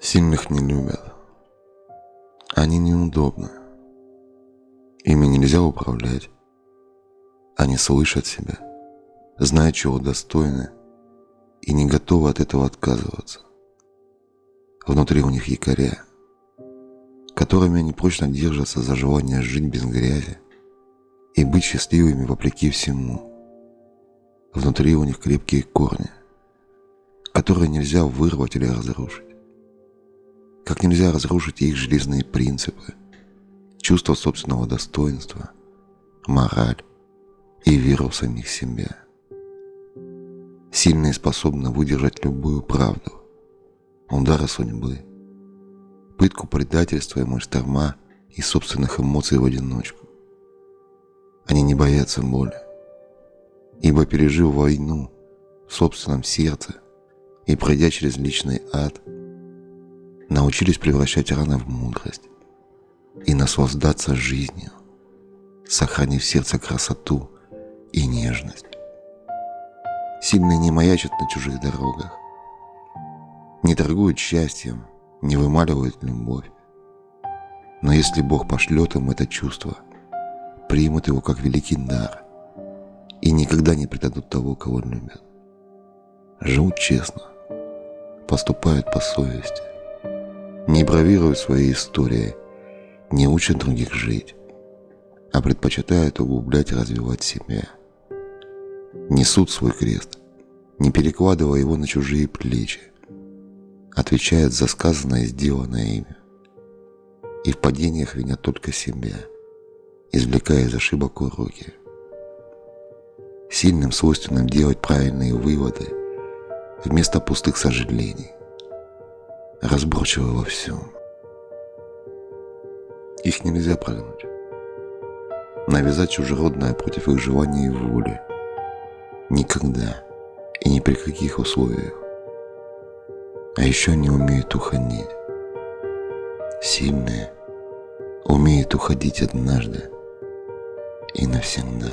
Сильных не любят. Они неудобны. Ими нельзя управлять. Они слышат себя, знают, чего достойны, и не готовы от этого отказываться. Внутри у них якоря, которыми они прочно держатся за желание жить без грязи и быть счастливыми вопреки всему. Внутри у них крепкие корни, которые нельзя вырвать или разрушить как нельзя разрушить их железные принципы, чувство собственного достоинства, мораль и веру в самих себя. Сильные способны выдержать любую правду, удары судьбы, пытку предательства и мыштерма и собственных эмоций в одиночку. Они не боятся боли, ибо пережив войну в собственном сердце и пройдя через личный ад – научились превращать раны в мудрость и наслаждаться жизнью, сохранив в сердце красоту и нежность. Сильные не маячат на чужих дорогах, не торгуют счастьем, не вымаливают любовь. Но если Бог пошлет им это чувство, примут его как великий дар и никогда не предадут того, кого любят. Живут честно, поступают по совести, бравируют своей историей, не учат других жить, а предпочитают углублять и развивать себя. Несут свой крест, не перекладывая его на чужие плечи, отвечают за сказанное и сделанное ими. И в падениях винят только себя, извлекая из ошибок уроки. Сильным свойственным делать правильные выводы вместо пустых сожалений разборчивы во всем. Их нельзя прогнать. Навязать чужеродное против их желания и воли. Никогда и ни при каких условиях. А еще они умеют уходить. Сильные умеют уходить однажды и навсегда.